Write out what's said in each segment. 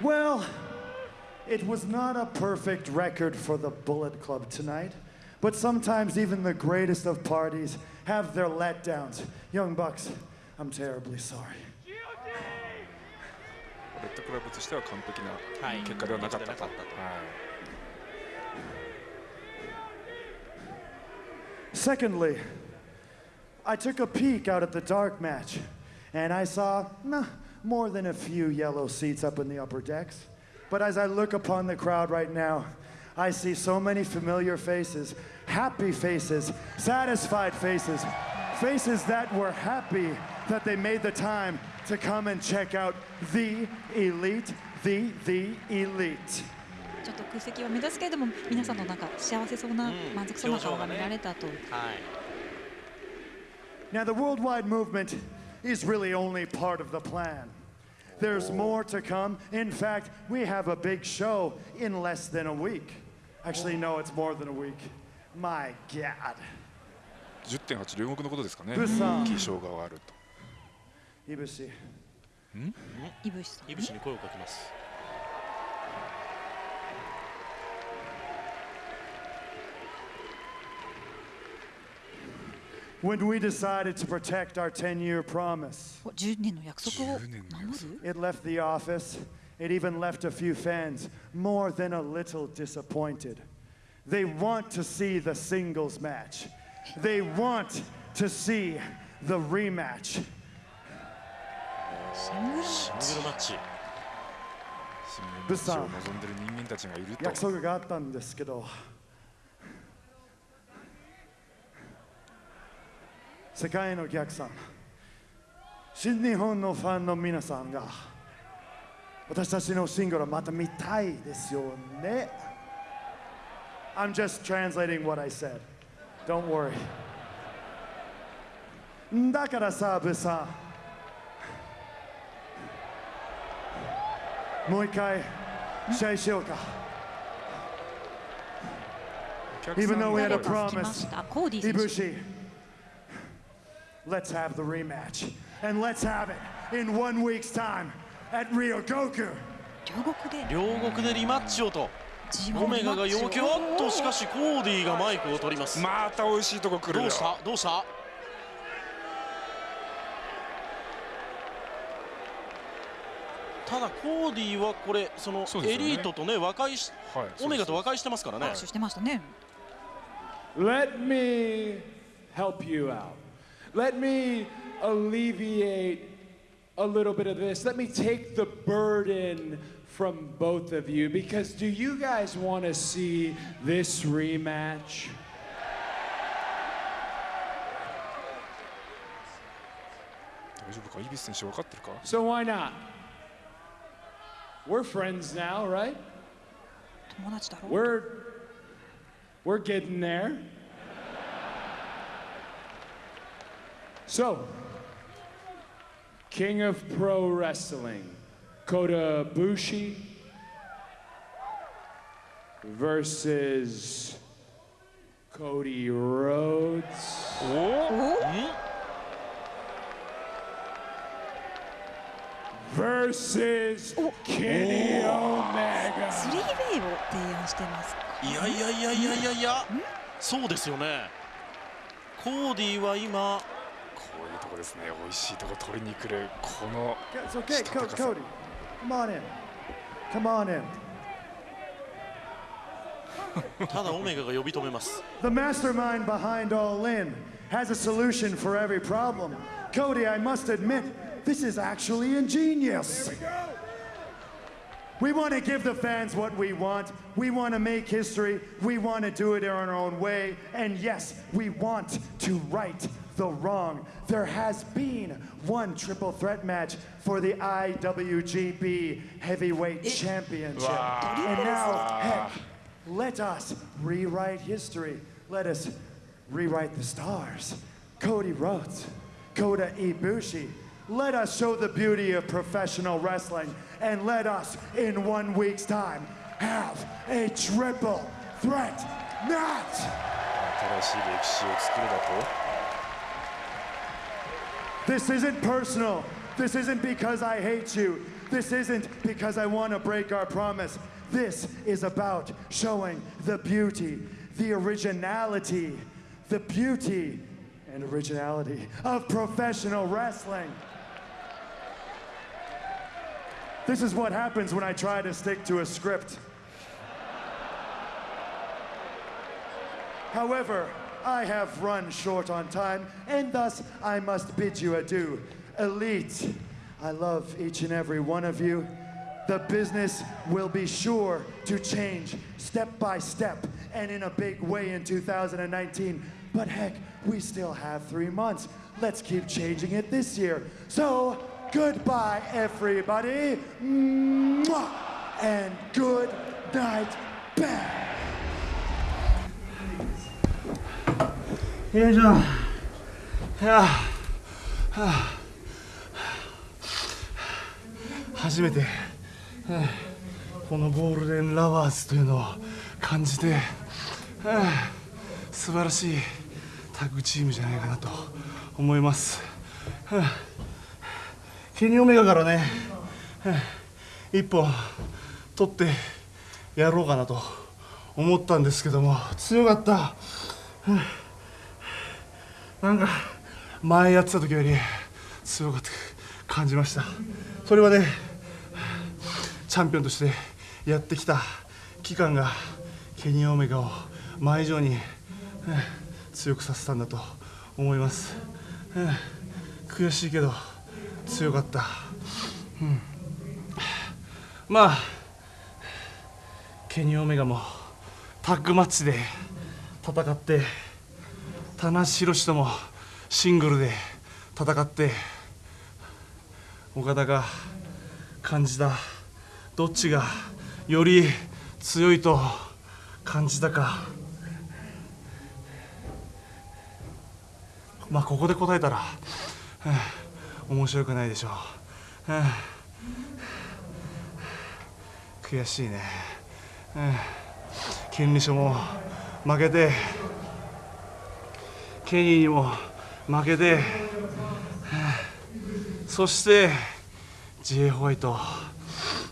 Well, it was not a perfect record for the Bullet Club tonight, but sometimes even the greatest of parties have their letdowns. Young Bucks, I'm terribly sorry. レッドクラブとしては完璧なはい結果ではなかったと。結果ではなかったとはい Secondly, I took a peek out at the dark match, and I saw nah, more than a few yellow seats up in the upper decks. But as I look upon the crowd right now, I see so many familiar faces, happy faces, satisfied faces, faces that were happy that they made the time to come and check out the elite, the, the elite. ちょっと空席は目立つけれども皆さんのなんか幸せそうな、うん満足そうな顔が見られたと、はい Now, the worldwide movement is really only part of the plan. There's more to come. In fact, we have a big show in less than a week. Actually, no, it's more than a week. My God. 10.8両国のことですかね。ブサン気象があると。 Ibushi. いぶしさん、いぶしに声をかけます。 When we decided to protect our 10 year promise, お10年の約束を10年の約守る it left the office, it even left a few fans more than a little disappointed. They want to see the singles match, they want to see the rematch. シングルシングルマッチ。新聞マッチを望んでる人間たちがいると。約束があったんですけど 世界のお客さん。新日本のファンの皆さんが私たちのシングルまた見たいですよね。I'm just translating what I said. Don't worry. だからさブさんもう一回試合しようか。Even ん though we had a promise Ibushi, let's have the rematch. And let's have it in one week's time at Ryogoku. 両国で両国でリマッチをと。G1 オメガが要求おっとしかししコーディがマイクを取ります。また美味しいとこ来るよどう。した？どうした？ただコーディはこれそのエリートとね和解しはい。オメガと和解してますからねしてましたね Let me help you out. Let me alleviate a little bit of this. Let me take the burden from both of you because do you guys want to see this rematch? So why not? We're friends now, right? We're we're getting there. So, King of Pro Wrestling, Kota Ibushi versus Cody Rhodes. versus Kenny Omega. 3way を提案してます。いやいやいやいやいやいや。そうですよね。コーディは今こういうとこですね美味しいとこ取りに来るこの It's okay, Co- Stop the Cody. Come on in. Come on in. ただオメガが呼び止めます The mastermind behind All In has a solution for every problem. Cody, I must admit, this is actually ingenious. We want to give the fans what we want. We want to make history. We want to do it in our own way. And yes, we want to right the wrong. There has been one triple threat match for the IWGP Heavyweight Championship. And now, heck, let us rewrite history. Let us rewrite the stars. Cody Rhodes, Kota Ibushi. Let us show the beauty of professional wrestling and let us, in one week's time, have a triple threat match. This isn't personal. This isn't because I hate you. This isn't because I want to break our promise. This is about showing the beauty, the originality, the beauty and originality of professional wrestling. This is what happens when I try to stick to a script. However, I have run short on time, and thus I must bid you adieu. Elite, I love each and every one of you. The business will be sure to change step by step and in a big way in 2019. But heck, we still have three months. Let's keep changing it this year. So, goodbye, everybody. Mwah! And good night, bang. よいしょはあ。はあ。初めて、このゴールデンラワーズというのを感じて、はあ。素晴らしいタッグチームじゃないかなと思います、はあ。ケニオメガからね、はあ。一本取ってやろうかなと思ったんですけども。強かった、はあ。なんか前やってた時より強かった感じました。それはねチャンピオンとしてやってきた期間がケニー・オメガを前以上に強くさせたんだと思います。悔しいけど強かった、うん。まあケニー・オメガもタッグマッチで戦って棚橋宏ともシングルで戦って岡田が感じたどっちがより強いと感じたか。まあここで答えたら、面白くないでしょう、悔しいね、権利書も負けてケニーにも負けて、そして J ホワイト。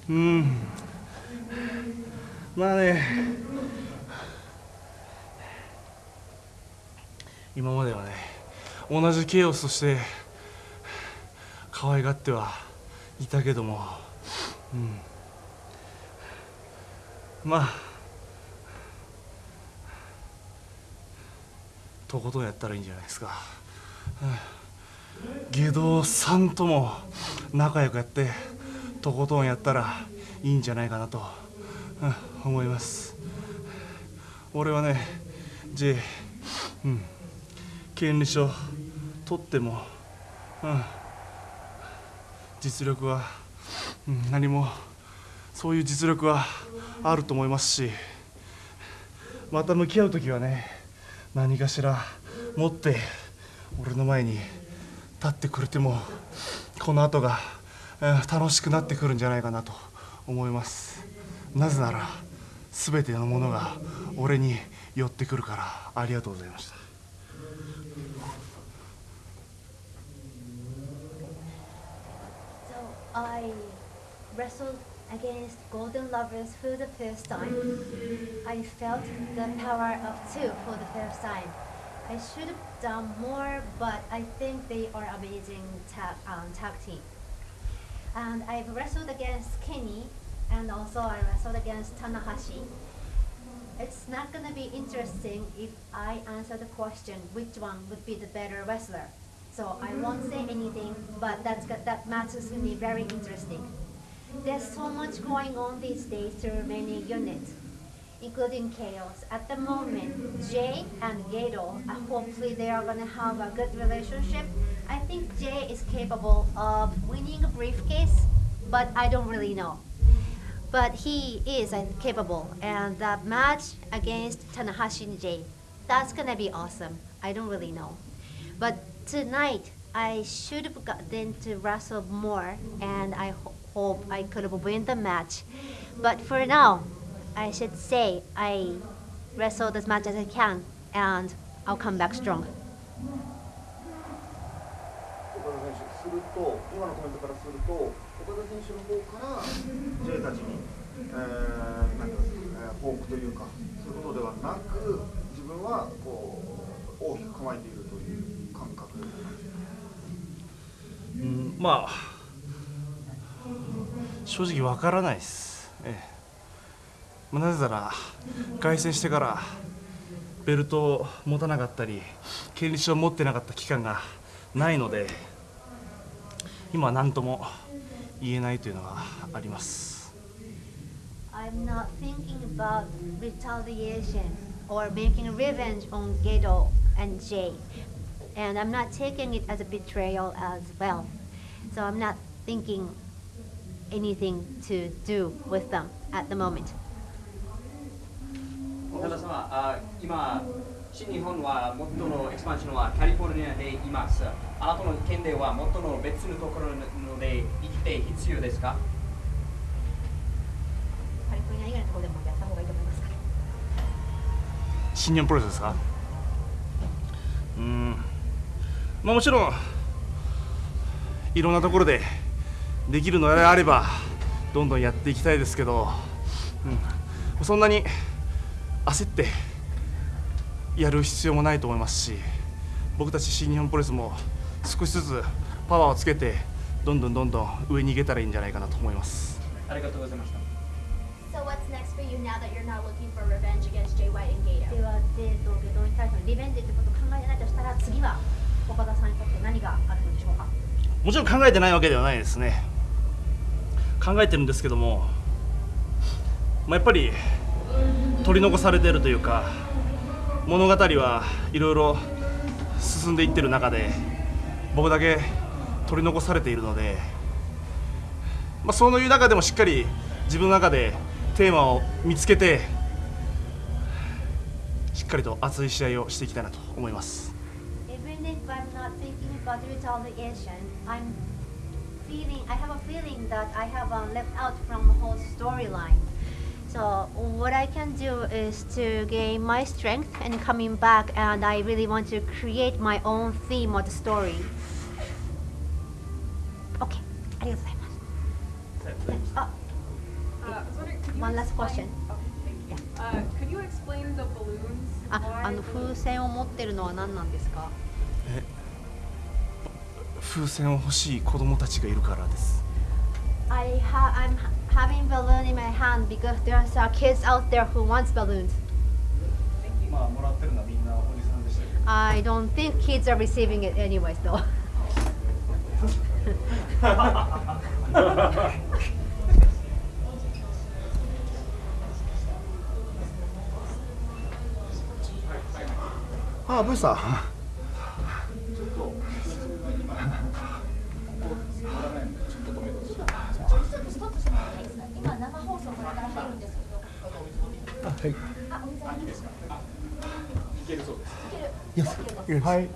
うん。まあね。今まではね同じケイオスとして可愛がってはいたけども、うん、まあとことんやったらいいんじゃないですか。下道さんとも仲良くやってとことんやったらいいんじゃないかなと、うん思います俺はね J うん権利書取っても、うん、実力は、うん、何もそういう実力はあると思いますしまた向き合う時はね何かしら持って俺の前に立ってくれてもこの後が、楽しくなってくるんじゃないかなと思います。なぜなら全てのものが俺に寄ってくるからありがとうございました。So against Golden Lovers for the first time. I felt the power of two for the first time. I should have done more, but I think they are amazing tag, um, tag team. And I've wrestled against Kenny, and also I wrestled against Tanahashi. It's not gonna be interesting if I answer the question which one would be the better wrestler. So I won't say anything, but that's that match is gonna be very interesting. There's so much going on these days through many units, including Chaos. At the moment, Jay and Gedo, uh, hopefully they are gonna have a good relationship. I think Jay is capable of winning a briefcase, but I don't really know but he is uh, capable. And that match against Tanahashi and Jay, that's gonna be awesome. I don't really know, but tonight I should have gotten to wrestle more, and I ho- hope I could have win the match. But for now, I should say I wrestled as much as I can, and I'll come back strong. すすると今のコメントからすると岡田選手の方から J たちに、えー、なんか、えー、報復というかそういうことではなく自分はこう大きく構えているという感覚なんですかうんまあ正直わからないです、ええまあなぜなら凱旋してからベルトを持たなかったり権利書を持ってなかった期間がないので今は何とも言えないというのがあります I'm not thinking about retaliation or making revenge on Gedo and Jay. And I'm not taking it as a betrayal as well. So I'm not thinking anything to do with them at the moment. 今新日本は元のエクスパンションはカリフォルニアでいます。あなたの県では元の別のところので生きて必要ですか？カリフォルニア以外のところでもやった方がいいと思いますか新日本プロレスですか？うん。まあもちろんいろんなところでできるのであればどんどんやっていきたいですけど、うん、そんなに焦ってやる必要もないと思いますし僕たち新日本プロレスも少しずつパワーをつけてどんどんどんどん上に行けたらいいんじゃないかなと思います。ありがとうございました So what's next for you now that you're not looking for revenge against Jay White and Gato? では、デート、ゲドに対してのリベンジってことを考えてないとしたら次は岡田さんにとって何があるのでしょうか？もちろん考えてないわけではないですね考えてるんですけども、まあ、やっぱり取り残されてるというか物語はいろいろ進んでいってる中で僕だけ取り残されているので、まあ、そういう中でもしっかり自分の中でテーマを見つけてしっかりと熱い試合をしていきたいなと思います。Even feeling, I have a feeling that I have uh, left out from the whole storyline. So what I can do is to gain my strength and coming back and I really want to create my own theme of the story. Okay, ありがとうございます。あ、 Uh, I was wondering, could you One last explain- question. Oh, thank you. Uh, could you explain the balloons? あ、 Why あの the 風船を持ってるのは何なんですか 風船を欲しい子供たちがいるからです。I ha I'm ha- having balloon in my hand because there's uh, kids out there who wants balloons. まあもらってるのはみんなおじさんでしたけど。I don't think kids are receiving it anyways though. ああ、ブーさん。今生放送これから入るんですけど。はい。あ、お水ありますか。いけるそうですいける。はい。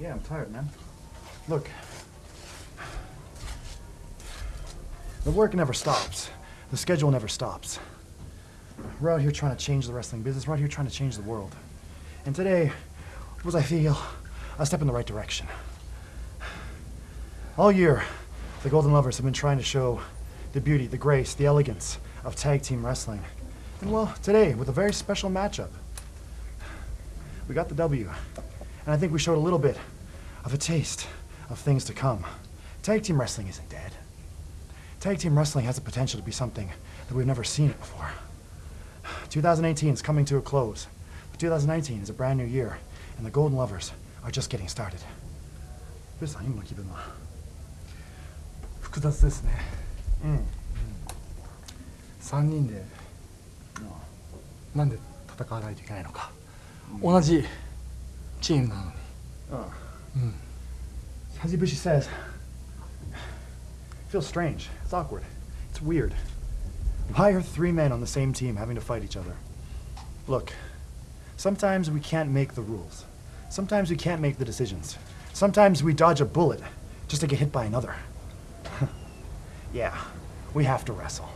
Yeah, I'm tired, man. Look, the work never stops. The schedule never stops. We're out here trying to change the wrestling business. We're out here trying to change the world. And today was, I feel, a step in the right direction. All year, the Golden Lovers have been trying to show the beauty, the grace, the elegance of tag team wrestling. And well, today, with a very special matchup, we got the W. And I think we showed a little bit of a taste of things to come. Tag team wrestling isn't dead. Tag team wrestling has the potential to be something that we've never seen it before. 2018 is coming to a close, but 2019 is a brand new year, and the Golden Lovers are just getting started. ブーさん、今の気分は複雑ですね。うん。 3人でなんで戦わないといけないのか。同じ チームなのにああ、うん、Hazibushi says feels strange. It's awkward. It's weird. Why are three men on the same team having to fight each other? Look sometimes we can't make the rules. Sometimes we can't make the decisions. Sometimes we dodge a bullet just to get hit by another. Yeah we have to wrestle.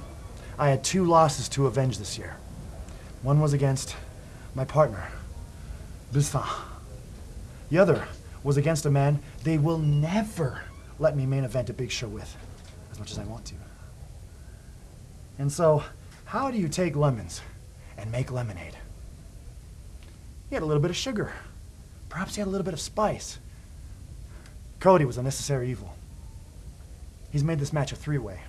I had two losses to avenge this year. One was against my partner, Busan. The other was against a man they will never let me main event a big show with, as much as I want to. And so, how do you take lemons and make lemonade? He had a little bit of sugar. Perhaps he had a little bit of spice. Cody was a necessary evil. He's made this match a three-way.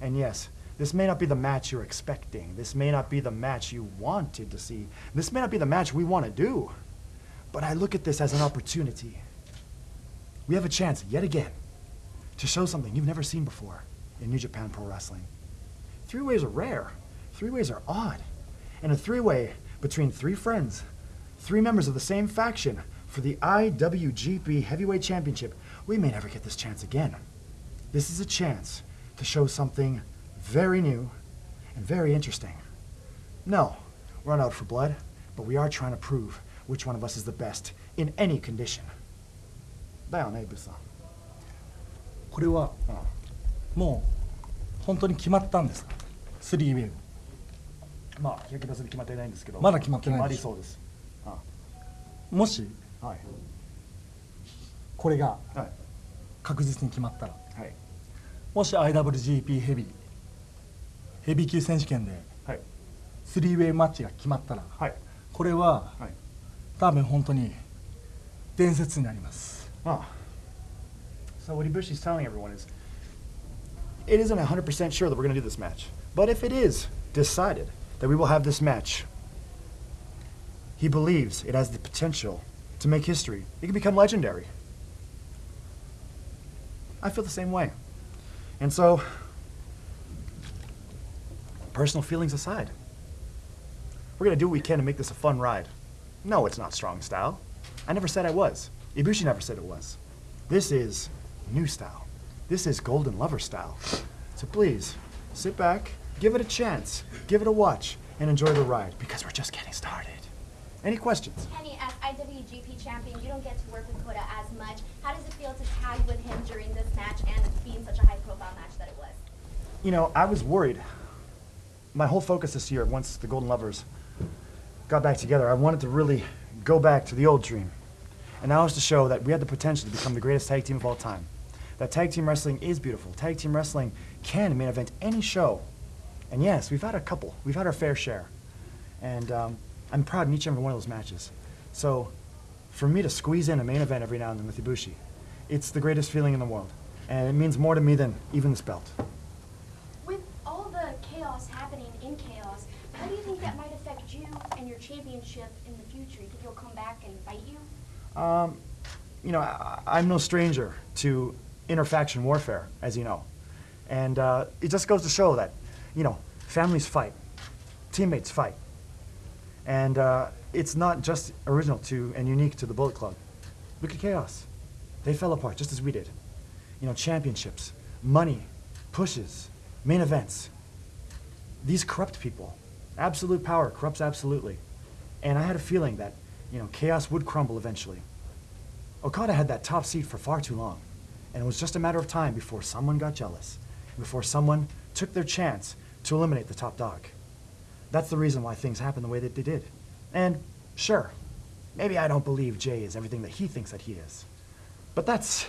And yes, this may not be the match you're expecting. This may not be the match you wanted to see. This may not be the match we want to do. But I look at this as an opportunity. We have a chance, yet again, to show something you've never seen before in New Japan Pro Wrestling. Three ways are rare. Three ways are odd. And a three-way between three friends, three members of the same faction for the IWGP Heavyweight Championship, we may never get this chance again. This is a chance to show something very new and very interesting. No, we're not out for blood, but we are trying to prove which one of us is the best in any condition. だよね、ブさん。これはもう本当に決まったんですかスリーウェイまあ、100%決まってないんですけど、まだ決まってない決まんですりそうです。あもしはい。これがはい。確実に決まったらはい。もし IWGP ヘビーヘビー級選手権ではい。スリーウェイマッチが決まったらはい。これははい。多分本当に伝説になります Ah. So what Ibushi's telling everyone is, it isn't 100% sure that we're going to do this match. But if it is decided that we will have this match, he believes it has the potential to make history. It can become legendary. I feel the same way. And so, personal feelings aside, we're going to do what we can to make this a fun ride. No, it's not strong style. I never said I was. Ibushi never said it was. This is new style. This is Golden Lover style. So please, sit back, give it a chance, give it a watch, and enjoy the ride because we're just getting started. Any questions? Kenny, as IWGP champion, you don't get to work with Kota as much. How does it feel to tag with him during this match and being such a high-profile match that it was? You know, I was worried. My whole focus this year, once the Golden Lovers got back together, I wanted to really go back to the old dream. And that was to show that we had the potential to become the greatest tag team of all time. That tag team wrestling is beautiful. Tag team wrestling can main event any show. And yes, we've had a couple. We've had our fair share. And um, I'm proud in each and every one of those matches. So for me to squeeze in a main event every now and then with Ibushi, it's the greatest feeling in the world. And it means more to me than even this belt. With all the chaos happening in chaos, how do you think that might affect you and your championship in the future? You think he'll come back and fight you? Um, you know, I, I'm no stranger to interfaction warfare, as you know. And uh, it just goes to show that, you know, families fight, teammates fight. And uh, it's not just original to and unique to the Bullet Club. Look at Chaos. They fell apart just as we did. You know, championships, money, pushes, main events. These corrupt people. Absolute power corrupts absolutely. And I had a feeling that, you know, Chaos would crumble eventually. Okada had that top seat for far too long. And it was just a matter of time before someone got jealous, before someone took their chance to eliminate the top dog. That's the reason why things happened the way that they did. And sure, maybe I don't believe Jay is everything that he thinks that he is. But that's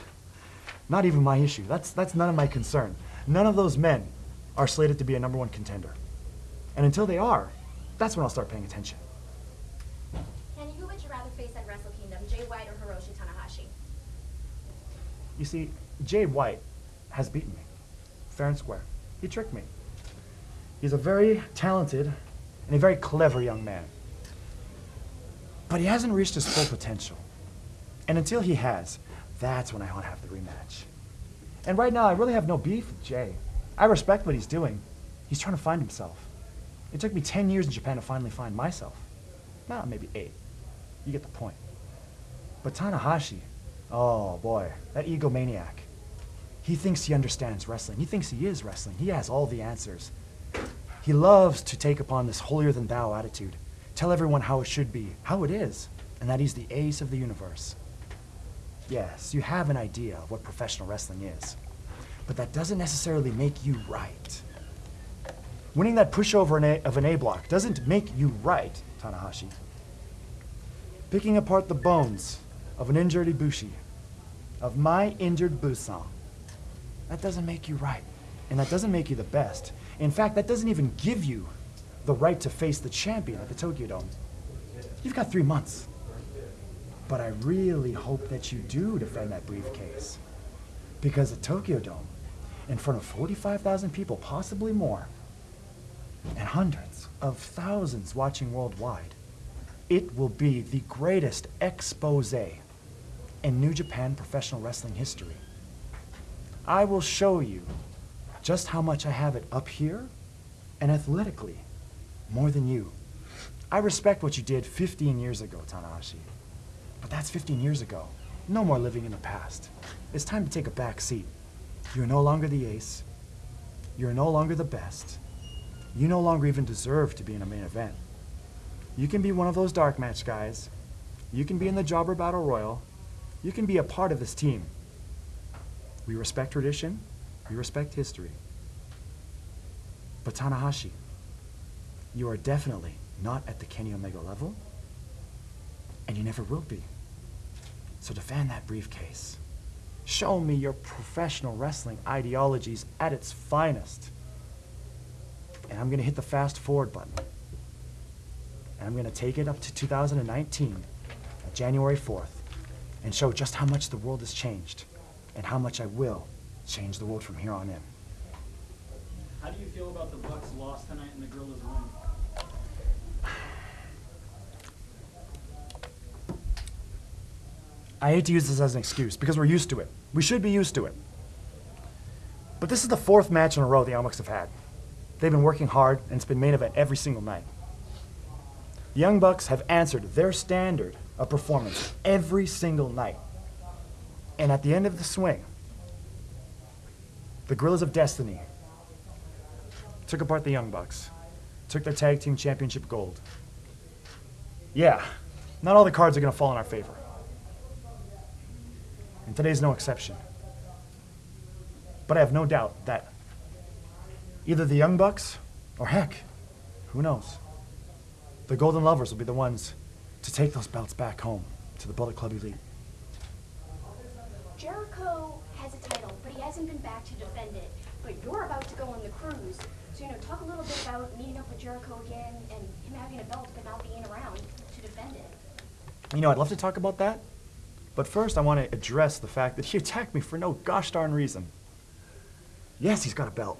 not even my issue. That's, that's none of my concern. None of those men are slated to be a number one contender. And until they are, that's when I'll start paying attention. Kenny, who would you rather face at Wrestle Kingdom, Jay White or Hiroshi Tanahashi? You see, Jay White has beaten me, fair and square. He tricked me. He's a very talented and a very clever young man. But he hasn't reached his full potential. And until he has, that's when I want to have the rematch. And right now, I really have no beef with Jay. I respect what he's doing. He's trying to find himself. It took me 10 years in Japan to finally find myself. Well, maybe eight. You get the point. But Tanahashi, oh boy, that egomaniac. He thinks he understands wrestling. He thinks he is wrestling. He has all the answers. He loves to take upon this holier than thou attitude, tell everyone how it should be, how it is, and that he's the ace of the universe. Yes, you have an idea of what professional wrestling is, but that doesn't necessarily make you right. Winning that pushover of an A block doesn't make you right, Tanahashi. Picking apart the bones of an injured Ibushi, of my injured Busan, that doesn't make you right. And that doesn't make you the best. In fact, that doesn't even give you the right to face the champion at the Tokyo Dome. You've got three months. But I really hope that you do defend that briefcase. Because at Tokyo Dome, in front of 45,000 people, possibly more, and hundreds of thousands watching worldwide, it will be the greatest expose in New Japan professional wrestling history. I will show you just how much I have it up here and athletically more than you. I respect what you did 15 years ago, Tanahashi. But that's 15 years ago. No more living in the past. It's time to take a back seat. You're no longer the ace. You're no longer the best. You no longer even deserve to be in a main event. You can be one of those dark match guys. You can be in the Jobber Battle Royal. You can be a part of this team. We respect tradition. We respect history. But Tanahashi, you are definitely not at the Kenny Omega level, and you never will be. So defend that briefcase. Show me your professional wrestling ideologies at its finest. And I'm going to hit the fast forward button. And I'm going to take it up to 2019, uh, January 4th, and show just how much the world has changed and how much I will change the world from here on in. How do you feel about the Bucks loss tonight and the Guerrillas win? I hate to use this as an excuse because we're used to it. We should be used to it. But this is the fourth match in a row the Bucks have had. They've been working hard, and it's been main event every single night. The Young Bucks have answered their standard of performance every single night. And at the end of the swing, the Guerrillas of Destiny took apart the Young Bucks, took their tag team championship gold. Yeah, not all the cards are going to fall in our favor. And today's no exception. But I have no doubt that either the Young Bucks, or heck, who knows, the Golden Lovers will be the ones to take those belts back home to the Bullet Club Elite. Jericho has a title, but he hasn't been back to defend it. But you're about to go on the cruise. So, you know, talk a little bit about meeting up with Jericho again and him having a belt but not being around to defend it. You know, I'd love to talk about that. But first, I want to address the fact that he attacked me for no gosh darn reason. Yes, he's got a belt.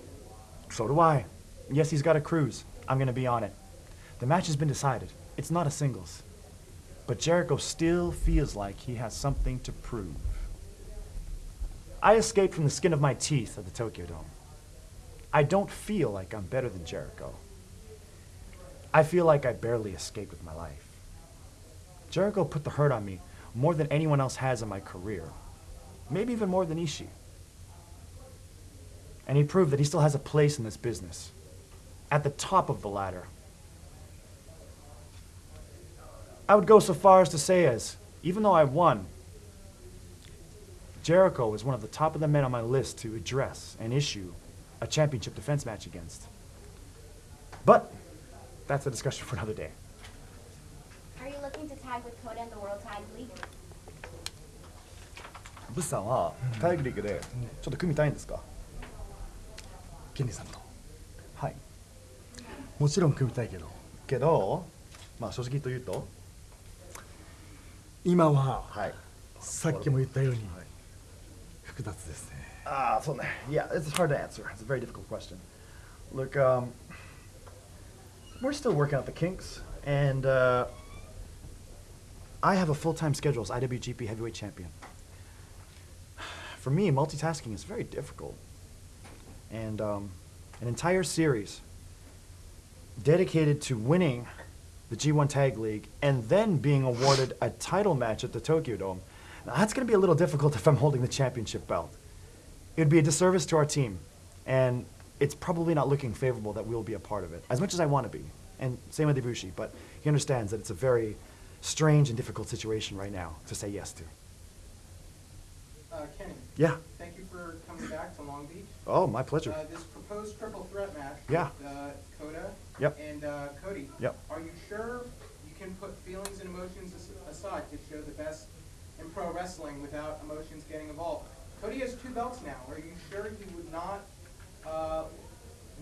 So do I. Yes, he's got a cruise. I'm going to be on it. The match has been decided. It's not a singles. But Jericho still feels like he has something to prove. I escaped from the skin of my teeth at the Tokyo Dome. I don't feel like I'm better than Jericho. I feel like I barely escaped with my life. Jericho put the hurt on me more than anyone else has in my career. Maybe even more than Ishii. And he proved that he still has a place in this business. At the top of the ladder. I would go so far as to say as, even though I won, Jericho was one of the top of the men on my list to address and issue a championship defense match against. But that's a discussion for another day. Are you looking to tag with Kota in the World Tag League? ブスさんはタイグリーグでちょっと組みたいんですかケンディさんとはいもちろん組みたいけどけどまあ正直と言うと今ははいさっきも言ったように複雑ですね Ah, so yeah, it's hard to answer. It's a very difficult question. Look, um, we're still working out the kinks, and uh, I have a full-time schedule as IWGP Heavyweight Champion. For me, multitasking is very difficult, and um, an entire series dedicated to winning the G1 Tag League and then being awarded a title match at the Tokyo Dome. Now, that's going to be a little difficult if I'm holding the championship belt. it would be a disservice to our team, and it's probably not looking favorable that we'll be a part of it, as much as I want to be. And same with Ibushi, but he understands that it's a very strange and difficult situation right now to say yes to. Uh, Kenny. Yeah. Thank you for coming back to Long Beach. Oh, my pleasure. Uh, this proposed triple threat match. Yeah. With, uh, Kota. Yep. And uh, Cody. Yep. Are you sure you can put feelings and emotions aside to show the best in pro wrestling without emotions getting involved? Cody has two belts now. Are you sure he would not uh,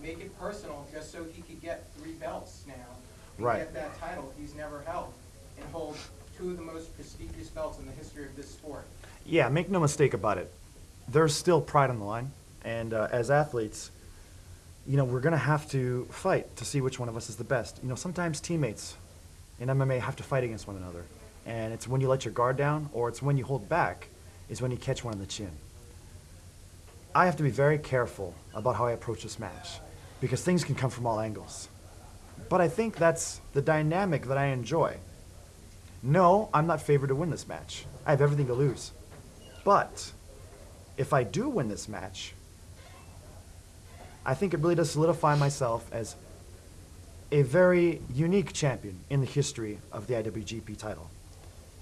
make it personal just so he could get three belts now? And Right. Get that title he's never held and hold two of the most prestigious belts in the history of this sport. Yeah, make no mistake about it. There's still pride on the line, and uh, as athletes, you know, we're gonna have to fight to see which one of us is the best. You know, sometimes teammates in MMA have to fight against one another, and it's when you let your guard down or it's when you hold back is when you catch one in the chin. I have to be very careful about how I approach this match because things can come from all angles. But I think that's the dynamic that I enjoy. No, I'm not favored to win this match. I have everything to lose. But if I do win this match, I think it really does solidify myself as a very unique champion in the history of the IWGP title.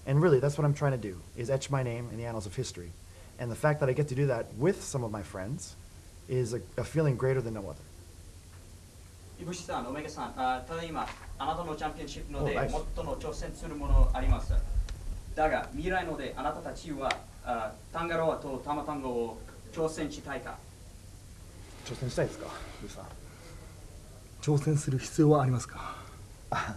And really, that's what I'm trying to do, is etch my name in the annals of history. And the fact that I get to do that with some of my friends is a, a feeling greater than no other. イブシさん、オメガさん、あただ今、あなたのチャンピオンシップので、最も挑戦するものあります。だが、未来ので、あなたたちは、あタンガロアとタマトンガを挑戦したいか挑戦したいですか、ルーさん。挑戦する必要はありますか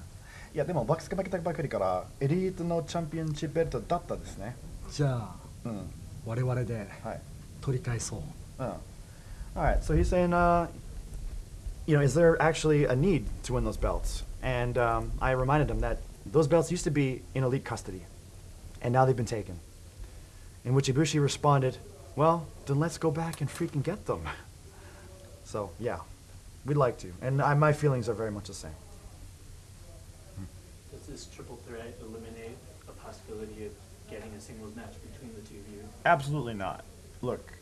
いや、でも、バックスが負けたばかりから、エリートのチャンピオンシップベルトだったですね。じゃあ、うん。我々ではい。取り返そう。 Oh. All right. So he's saying, uh, you know, is there actually a need to win those belts? And um, I reminded him that those belts used to be in elite custody, and now they've been taken. In which Ibushi responded, well, then let's go back and freaking get them. So, yeah, we'd like to. And I, my feelings are very much the same. Does this triple threat eliminate a possibility of getting a singles match between the two of you? Absolutely not. Look,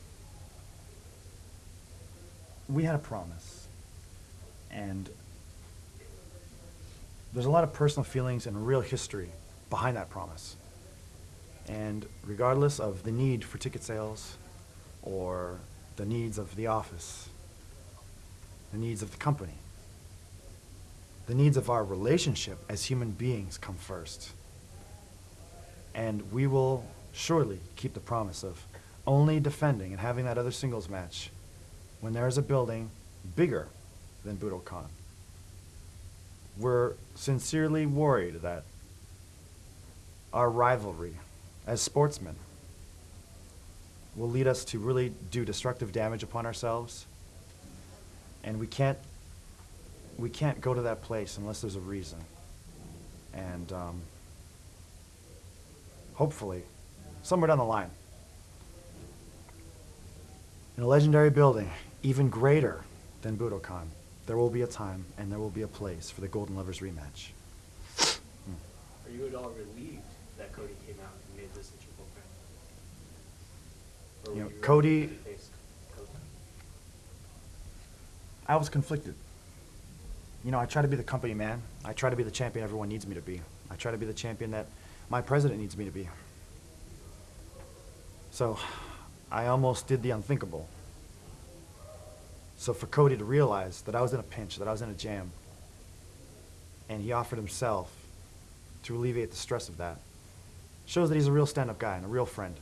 we had a promise, and there's a lot of personal feelings and real history behind that promise. And regardless of the need for ticket sales or the needs of the office, the needs of the company, the needs of our relationship as human beings come first. And we will surely keep the promise of only defending and having that other singles match when there is a building bigger than Budokan. We're sincerely worried that our rivalry as sportsmen will lead us to really do destructive damage upon ourselves. And we can't we can't go to that place unless there's a reason. And um, hopefully, somewhere down the line, in a legendary building, even greater than Budokan, there will be a time and there will be a place for the Golden Lovers rematch. Are you at all relieved that Cody came out and made this a triple threat? You know, ready Cody- to face Cody? I was conflicted. You know, I try to be the company man. I try to be the champion everyone needs me to be. I try to be the champion that my president needs me to be. So, I almost did the unthinkable. So for Cody to realize that I was in a pinch, that I was in a jam, and he offered himself to alleviate the stress of that, shows that he's a real stand-up guy and a real friend.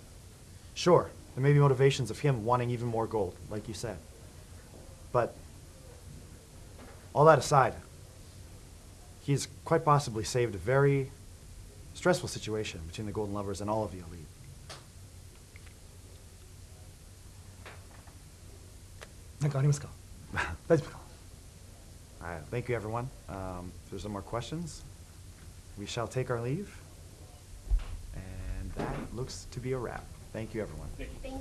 Sure, there may be motivations of him wanting even more gold, like you said. But all that aside, he's quite possibly saved a very stressful situation between the Golden Lovers and all of the elite. Thank you. Thank you, everyone. Um, if there's no more questions, we shall take our leave. And that looks to be a wrap. Thank you, everyone. Thank you.